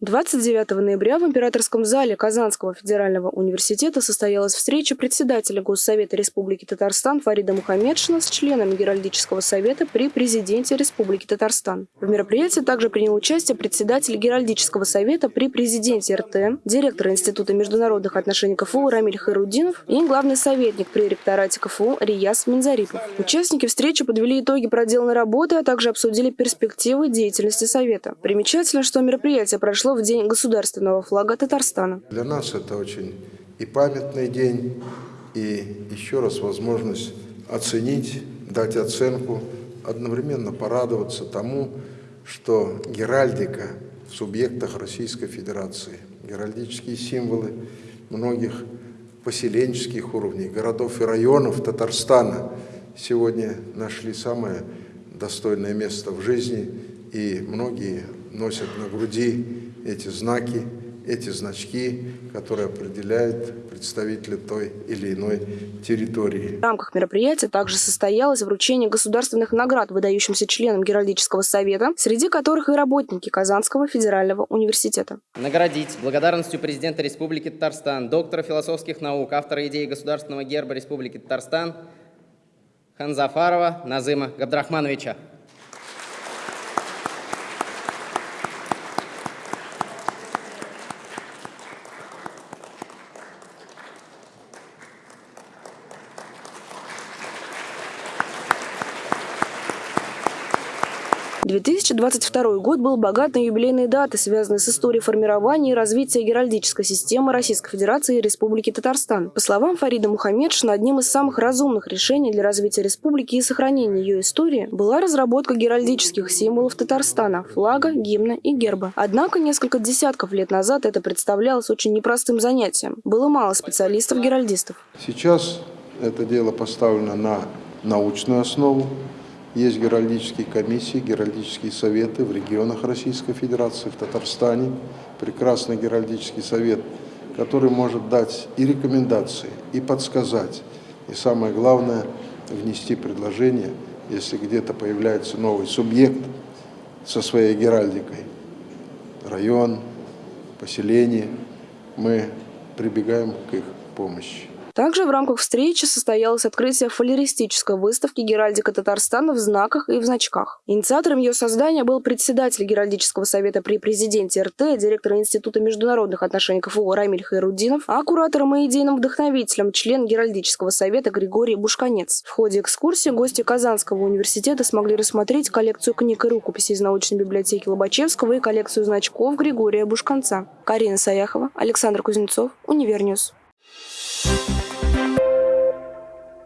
29 ноября в Императорском зале Казанского федерального университета состоялась встреча председателя Госсовета Республики Татарстан Фарида Мухаммедшина с членами Геральдического совета при президенте Республики Татарстан. В мероприятии также принял участие председатель Геральдического совета при президенте РТ, директор Института международных отношений КФУ Рамиль Хайрудинов и главный советник при ректорате КФУ Рияс Минзарипов. Участники встречи подвели итоги проделанной работы, а также обсудили перспективы деятельности Совета. Примечательно, что мероприятие прошло прошло в День государственного флага Татарстана. Для нас это очень и памятный день, и еще раз возможность оценить, дать оценку, одновременно порадоваться тому, что геральдика в субъектах Российской Федерации, геральдические символы многих поселенческих уровней, городов и районов Татарстана сегодня нашли самое достойное место в жизни, и многие носят на груди эти знаки, эти значки, которые определяют представителя той или иной территории. В рамках мероприятия также состоялось вручение государственных наград выдающимся членам Геральдического совета, среди которых и работники Казанского федерального университета. Наградить благодарностью президента Республики Татарстан, доктора философских наук, автора идеи государственного герба Республики Татарстан Ханзафарова Назыма Габдрахмановича. 2022 год был богат на юбилейные даты, связанные с историей формирования и развития геральдической системы Российской Федерации и Республики Татарстан. По словам Фарида Мухаммедшина, одним из самых разумных решений для развития республики и сохранения ее истории была разработка геральдических символов Татарстана – флага, гимна и герба. Однако несколько десятков лет назад это представлялось очень непростым занятием. Было мало специалистов-геральдистов. Сейчас это дело поставлено на научную основу, есть геральдические комиссии, геральдические советы в регионах Российской Федерации, в Татарстане. Прекрасный геральдический совет, который может дать и рекомендации, и подсказать, и самое главное, внести предложение, если где-то появляется новый субъект со своей геральдикой, район, поселение, мы прибегаем к их помощи. Также в рамках встречи состоялось открытие фолеристической выставки «Геральдика Татарстана в знаках и в значках». Инициатором ее создания был председатель Геральдического совета при президенте РТ, директор Института международных отношений КФУ Рамиль Хайрудинов, а куратором и идейным вдохновителем член Геральдического совета Григорий Бушканец. В ходе экскурсии гости Казанского университета смогли рассмотреть коллекцию книг и рукописей из научной библиотеки Лобачевского и коллекцию значков Григория Бушканца. Карина Саяхова, Александр Кузнецов, Универ News. Thank you